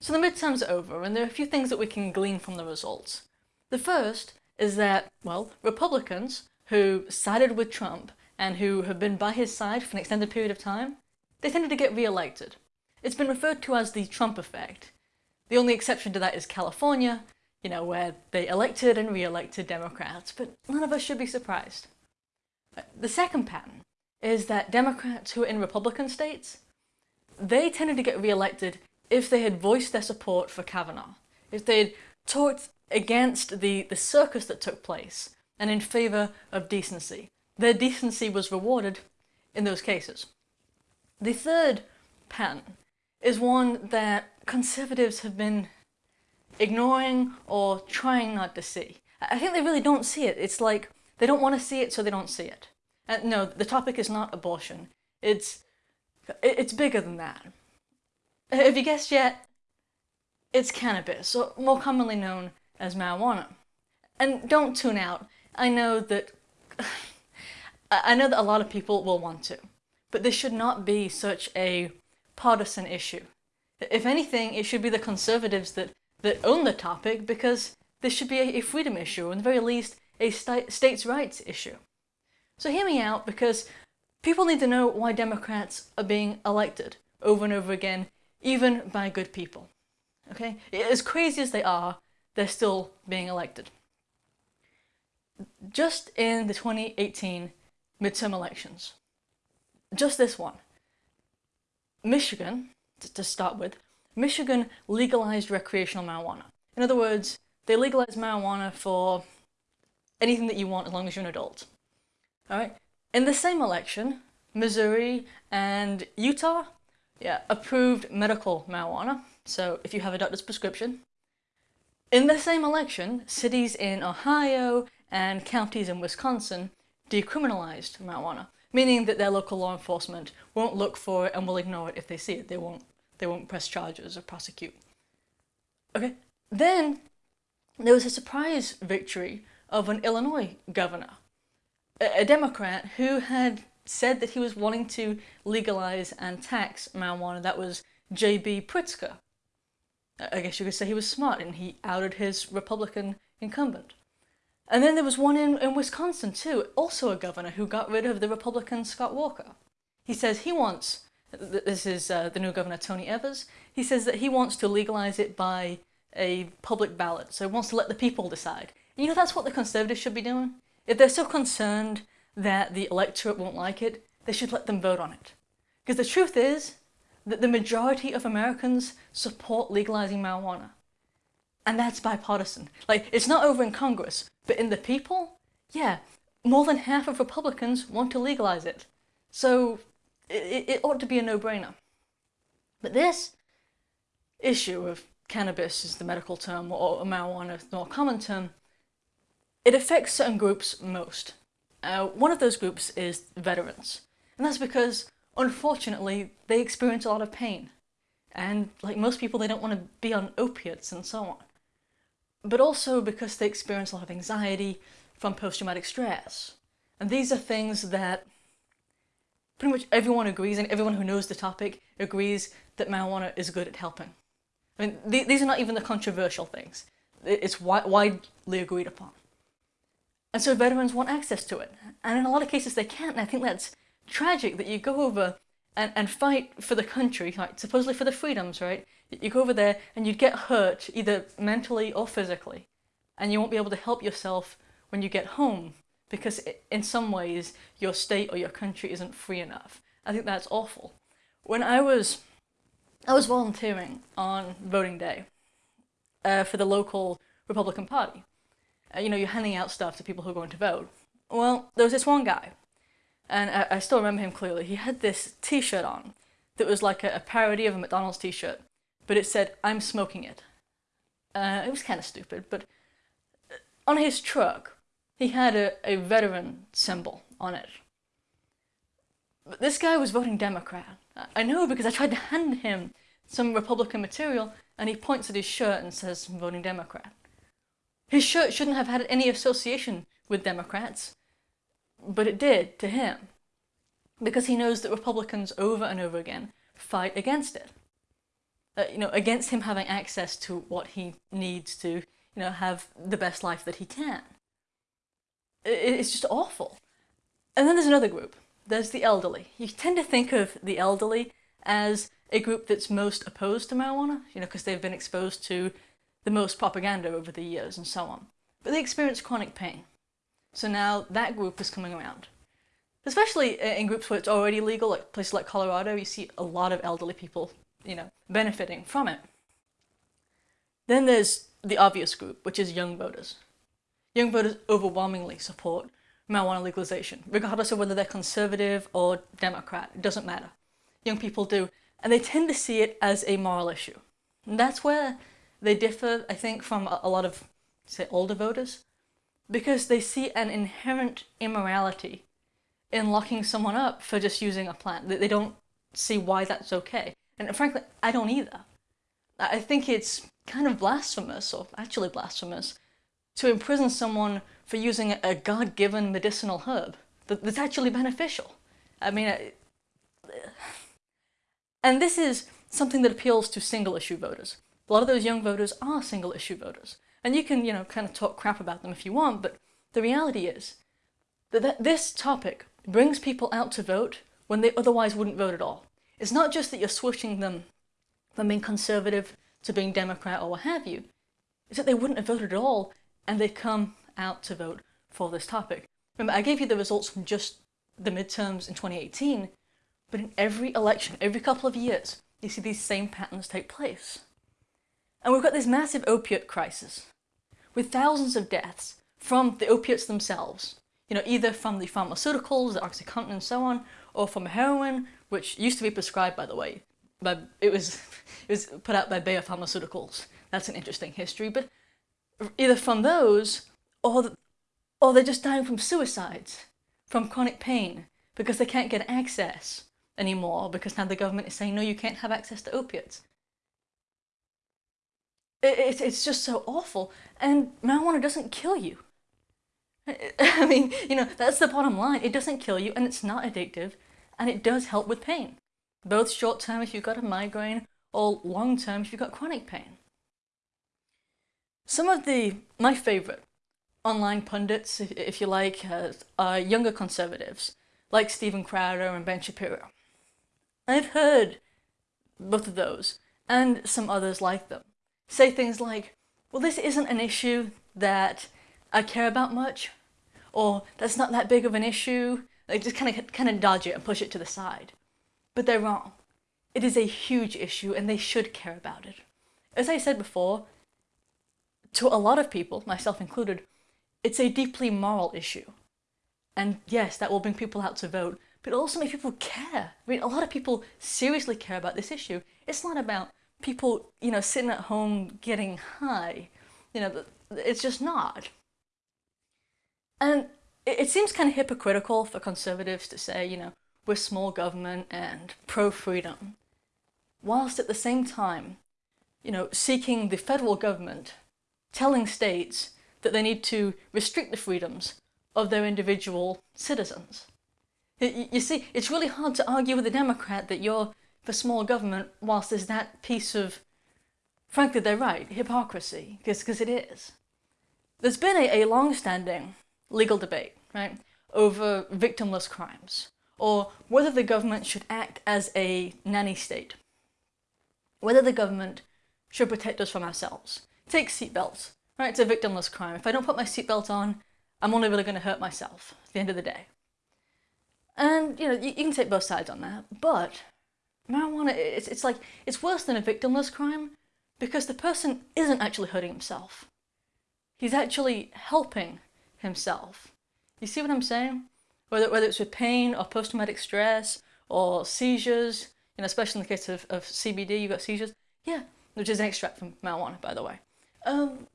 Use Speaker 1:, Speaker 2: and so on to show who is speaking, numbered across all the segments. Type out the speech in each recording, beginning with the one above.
Speaker 1: So the midterms over, and there are a few things that we can glean from the results. The first is that, well, Republicans who sided with Trump and who have been by his side for an extended period of time, they tended to get re-elected. It's been referred to as the Trump effect. The only exception to that is California, you know, where they elected and re-elected Democrats, but none of us should be surprised. The second pattern is that Democrats who are in Republican states, they tended to get re-elected if they had voiced their support for Kavanaugh, if they had talked against the, the circus that took place and in favour of decency. Their decency was rewarded in those cases. The third pattern is one that conservatives have been ignoring or trying not to see. I think they really don't see it. It's like they don't want to see it so they don't see it. And no, the topic is not abortion. It's, it's bigger than that. Have you guessed yet? It's cannabis, or more commonly known as marijuana. And don't tune out. I know that I know that a lot of people will want to, but this should not be such a partisan issue. If anything, it should be the conservatives that, that own the topic because this should be a, freedom issue, at the very least, a st states' rights issue. So hear me out because people need to know why Democrats are being elected over and over again even by good people. Okay? As crazy as they are, they're still being elected. Just in the 2018 midterm elections, just this one, Michigan, to start with, Michigan legalized recreational marijuana. In other words, they legalized marijuana for anything that you want as long as you're an adult. Alright? In the same election, Missouri and Utah yeah, approved medical marijuana, so if you have a doctor's prescription. In the same election, cities in Ohio and counties in Wisconsin decriminalized marijuana, meaning that their local law enforcement won't look for it and will ignore it if they see it. They won't, they won't press charges or prosecute. Okay, then there was a surprise victory of an Illinois governor, a, a Democrat who had said that he was wanting to legalize and tax marijuana. That was J.B. Pritzker. I guess you could say he was smart and he outed his Republican incumbent. And then there was one in, in Wisconsin too, also a governor who got rid of the Republican Scott Walker. He says he wants, this is uh, the new governor Tony Evers, he says that he wants to legalize it by a public ballot, so he wants to let the people decide. And you know that's what the Conservatives should be doing? If they're so concerned that the electorate won't like it, they should let them vote on it. Because the truth is that the majority of Americans support legalizing marijuana. And that's bipartisan. Like, it's not over in Congress, but in the people, yeah, more than half of Republicans want to legalize it. So it, it ought to be a no-brainer. But this issue of cannabis is the medical term, or marijuana is the more common term, it affects certain groups most. Uh, one of those groups is veterans. And that's because, unfortunately, they experience a lot of pain. And like most people, they don't want to be on opiates and so on. But also because they experience a lot of anxiety from post-traumatic stress. And these are things that pretty much everyone agrees, and everyone who knows the topic agrees that marijuana is good at helping. I mean, th these are not even the controversial things. It's wi widely agreed upon. And so veterans want access to it. And in a lot of cases they can't, and I think that's tragic that you go over and, and fight for the country, supposedly for the freedoms, right? You go over there and you get hurt, either mentally or physically, and you won't be able to help yourself when you get home because in some ways your state or your country isn't free enough. I think that's awful. When I was, I was volunteering on voting day uh, for the local Republican Party, you know, you're handing out stuff to people who are going to vote. Well, there was this one guy, and I, I still remember him clearly. He had this t-shirt on that was like a, a parody of a McDonald's t-shirt, but it said, I'm smoking it. Uh, it was kind of stupid, but uh, on his truck, he had a, a veteran symbol on it. But this guy was voting Democrat. I know because I tried to hand him some Republican material and he points at his shirt and says, I'm voting Democrat. His shirt shouldn't have had any association with Democrats, but it did to him, because he knows that Republicans over and over again fight against it. uh, you know, against him having access to what he needs to, you know, have the best life that he can. It's just awful. And then there's another group. There's the elderly. You tend to think of the elderly as a group that's most opposed to marijuana, you know, because they've been exposed to the most propaganda over the years and so on. But they experience chronic pain. So now that group is coming around. Especially in groups where it's already legal, like places like Colorado, you see a lot of elderly people, you know, benefiting from it. Then there's the obvious group, which is young voters. Young voters overwhelmingly support marijuana legalization, regardless of whether they're conservative or Democrat, it doesn't matter. Young people do, and they tend to see it as a moral issue. And that's where they differ, I think, from a lot of, say, older voters, because they see an inherent immorality in locking someone up for just using a plant. They don't see why that's okay. And frankly, I don't either. I think it's kind of blasphemous, or actually blasphemous, to imprison someone for using a God-given medicinal herb that's actually beneficial. I mean, and this is something that appeals to single-issue voters. A lot of those young voters are single-issue voters. And you can, you know, kind of talk crap about them if you want, but the reality is that this topic brings people out to vote when they otherwise wouldn't vote at all. It's not just that you're switching them from being conservative to being Democrat or what have you. It's that they wouldn't have voted at all and they come out to vote for this topic. Remember, I gave you the results from just the midterms in 2018, but in every election, every couple of years, you see these same patterns take place. And we've got this massive opiate crisis, with thousands of deaths from the opiates themselves, you know, either from the pharmaceuticals, the Oxycontin and so on, or from heroin, which used to be prescribed, by the way, but it was, it was put out by Bayer Pharmaceuticals. That's an interesting history, but either from those, or, or they're just dying from suicides, from chronic pain, because they can't get access anymore, because now the government is saying, no, you can't have access to opiates. It, it, it's just so awful, and marijuana doesn't kill you. I mean, you know, that's the bottom line. It doesn't kill you, and it's not addictive, and it does help with pain. Both short term if you've got a migraine, or long term if you've got chronic pain. Some of the, my favourite, online pundits, if you like, uh, are younger conservatives, like Steven Crowder and Ben Shapiro. I've heard both of those, and some others like them, say things like, well, this isn't an issue that I care about much, or that's not that big of an issue. They just kind of kind of dodge it and push it to the side. But they're wrong. It is a huge issue and they should care about it. As I said before, to a lot of people, myself included, it's a deeply moral issue. And yes, that will bring people out to vote, but it also make people care. I mean, a lot of people seriously care about this issue. It's not about people, you know, sitting at home getting high. You know, it's just not. And it, seems kind of hypocritical for conservatives to say, you know, we're small government and pro-freedom, whilst at the same time, you know, seeking the federal government, telling states that they need to restrict the freedoms of their individual citizens. You see, it's really hard to argue with a Democrat that you're for small government whilst there's that piece of, frankly they're right, hypocrisy, because it is. There's been a, a long-standing legal debate, right, over victimless crimes, or whether the government should act as a nanny state, whether the government should protect us from ourselves. Take seatbelts, right, it's a victimless crime. If I don't put my seatbelt on, I'm only really going to hurt myself at the end of the day. And, you know, you, you can take both sides on that, but marijuana, it's, it's like, it's worse than a victimless crime because the person isn't actually hurting himself. He's actually helping himself. You see what I'm saying? Whether, whether it's with pain or post-traumatic stress or seizures, you know, especially in the case of, of CBD, you've got seizures. Yeah, which is an extract from marijuana, by the way. Um,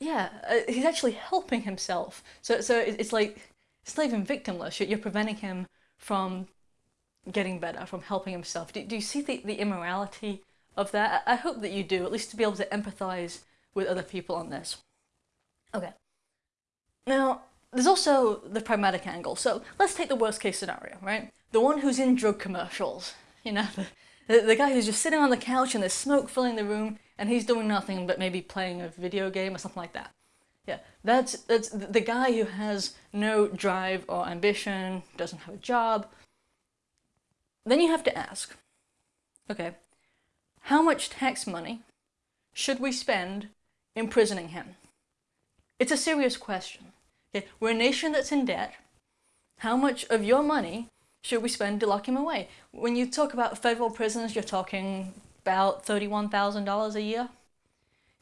Speaker 1: yeah, uh, he's actually helping himself. So, so it's like, it's not even victimless. You're preventing him from getting better, from helping himself. Do, do you see the, the immorality of that? I hope that you do, at least to be able to empathize with other people on this. Okay, now, there's also the pragmatic angle. So let's take the worst case scenario, right? The one who's in drug commercials, you know, the, The, the guy who's just sitting on the couch and there's smoke filling the room and he's doing nothing but maybe playing a video game or something like that. Yeah, that's, that's the guy who has no drive or ambition, doesn't have a job. Then you have to ask, okay, how much tax money should we spend imprisoning him? It's a serious question. Okay, we're a nation that's in debt. How much of your money should we spend to lock him away? When you talk about federal prisons, you're talking about $31,000 a year.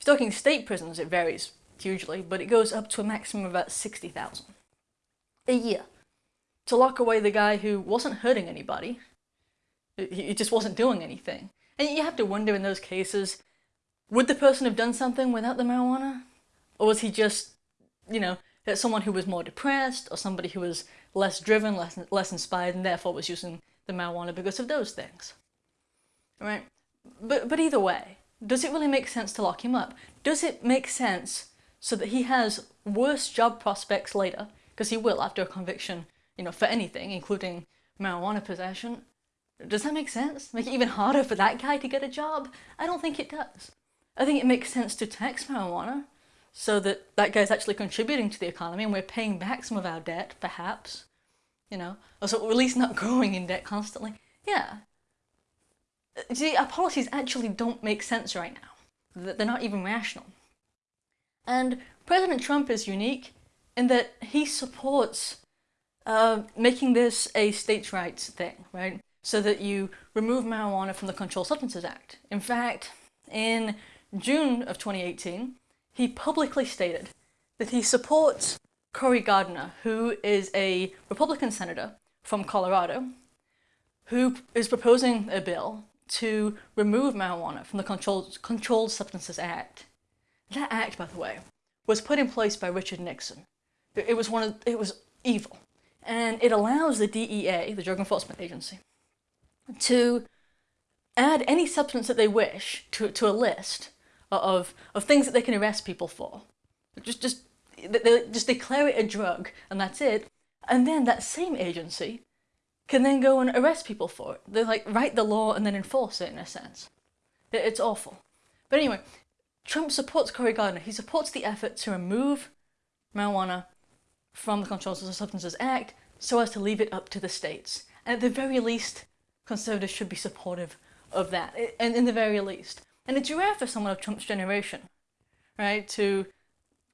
Speaker 1: If you're talking state prisons, it varies hugely, but it goes up to a maximum of about 60,000 a year to lock away the guy who wasn't hurting anybody. He just wasn't doing anything. And you have to wonder in those cases, would the person have done something without the marijuana? Or was he just, you know, someone who was more depressed or somebody who was less driven, less, less inspired, and therefore was using the marijuana because of those things? Right? But, but either way, does it really make sense to lock him up? Does it make sense so that he has worse job prospects later, because he will after a conviction, you know, for anything, including marijuana possession. Does that make sense? Make it even harder for that guy to get a job? I don't think it does. I think it makes sense to tax marijuana so that that guy's actually contributing to the economy and we're paying back some of our debt, perhaps. You know, or so at least not growing in debt constantly. Yeah. See, our policies actually don't make sense right now. They're not even rational. And President Trump is unique in that he supports uh, making this a states' rights thing, right? So that you remove marijuana from the Controlled Substances Act. In fact, in June of 2018, he publicly stated that he supports Cory Gardner, who is a Republican senator from Colorado, who is proposing a bill to remove marijuana from the Controlled, Controlled Substances Act that act, by the way, was put in place by Richard Nixon. It was one of, it was evil. And it allows the DEA, the Drug Enforcement Agency, to add any substance that they wish to, to a list of, of things that they can arrest people for. Just, just, they just declare it a drug and that's it. And then that same agency can then go and arrest people for it. They like write the law and then enforce it in a sense. It's awful. But anyway, Trump supports Cory Gardner. He supports the effort to remove marijuana from the Controlled Substances Act so as to leave it up to the states. And at the very least, conservatives should be supportive of that, and in the very least. And it's rare for someone of Trump's generation, right, to,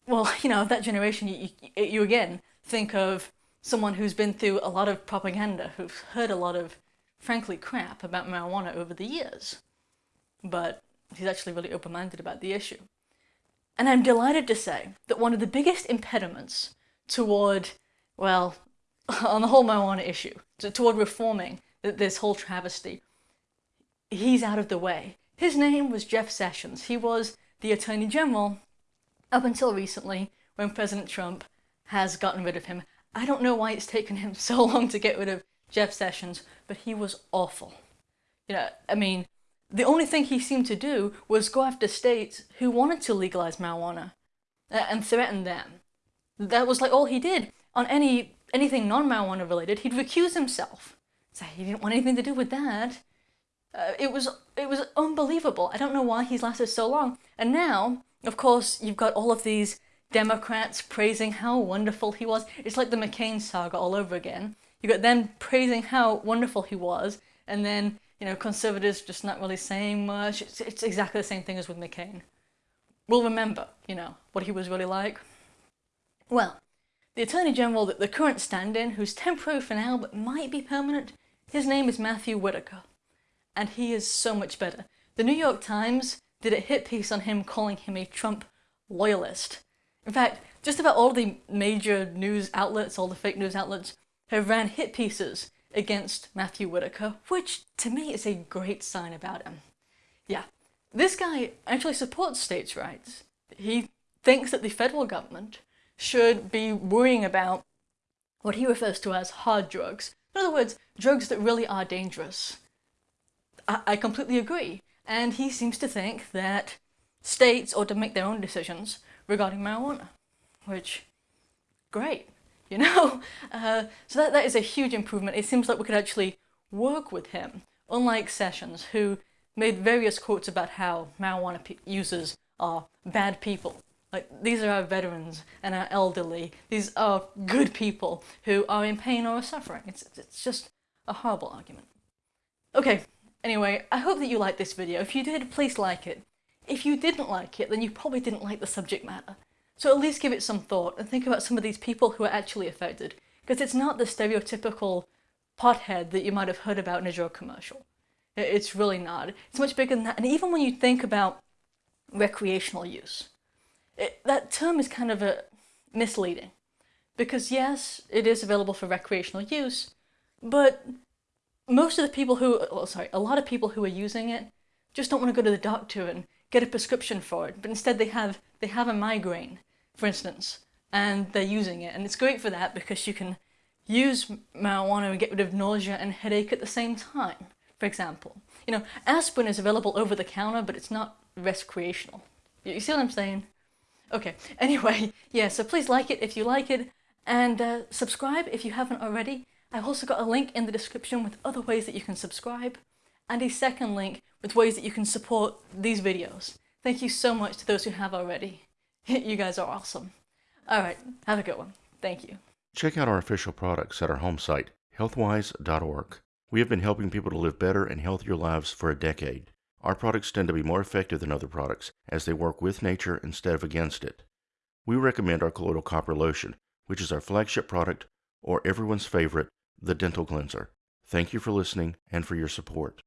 Speaker 1: well, you know, that generation, you, you, you again think of someone who's been through a lot of propaganda, who's heard a lot of, frankly, crap about marijuana over the years. But he's actually really open-minded about the issue. And I'm delighted to say that one of the biggest impediments toward, well, on the whole marijuana issue, toward reforming this whole travesty, he's out of the way. His name was Jeff Sessions. He was the Attorney General up until recently when President Trump has gotten rid of him. I don't know why it's taken him so long to get rid of Jeff Sessions, but he was awful. You know, I mean, the only thing he seemed to do was go after states who wanted to legalize marijuana uh, and threaten them. That was like all he did. On any anything non-marijuana related, he'd recuse himself. Say he didn't want anything to do with that. Uh, it was it was unbelievable. I don't know why he's lasted so long. And now, of course, you've got all of these Democrats praising how wonderful he was. It's like the McCain saga all over again. You've got them praising how wonderful he was, and then you know, conservatives just not really saying much. It's, it's exactly the same thing as with McCain. We'll remember, you know, what he was really like. Well, the Attorney General, the current stand-in, who's temporary for now but might be permanent, his name is Matthew Whitaker. And he is so much better. The New York Times did a hit piece on him calling him a Trump loyalist. In fact, just about all the major news outlets, all the fake news outlets, have ran hit pieces against Matthew Whitaker, which to me is a great sign about him. Yeah, this guy actually supports states' rights. He thinks that the federal government should be worrying about what he refers to as hard drugs. In other words, drugs that really are dangerous. I, I completely agree. And he seems to think that states ought to make their own decisions regarding marijuana, which, great you know? Uh, so that, that is a huge improvement. It seems like we could actually work with him unlike Sessions, who made various quotes about how marijuana users are bad people. Like, these are our veterans and our elderly. These are good people who are in pain or are suffering. It's, it's just a horrible argument. Okay, anyway, I hope that you liked this video. If you did, please like it. If you didn't like it, then you probably didn't like the subject matter. So at least give it some thought and think about some of these people who are actually affected. Because it's not the stereotypical pothead that you might have heard about in a drug commercial. It's really not. It's much bigger than that. And even when you think about recreational use, it, that term is kind of a misleading. Because yes, it is available for recreational use, but most of the people who, oh, sorry, a lot of people who are using it just don't want to go to the doctor and get a prescription for it, but instead they have they have a migraine, for instance, and they're using it, and it's great for that because you can use marijuana and get rid of nausea and headache at the same time. For example, you know, aspirin is available over the counter, but it's not recreational. You see what I'm saying? Okay. Anyway, yeah. So please like it if you like it, and uh, subscribe if you haven't already. I've also got a link in the description with other ways that you can subscribe, and a second link with ways that you can support these videos. Thank you so much to those who have already. you guys are awesome. Alright, have a good one. Thank you.
Speaker 2: Check out our official products at our home site, healthwise.org. We have been helping people to live better and healthier lives for a decade. Our products tend to be more effective than other products as they work with nature instead of against it. We recommend our colloidal copper lotion, which is our flagship product, or everyone's favorite, the dental cleanser. Thank you for listening and for your support.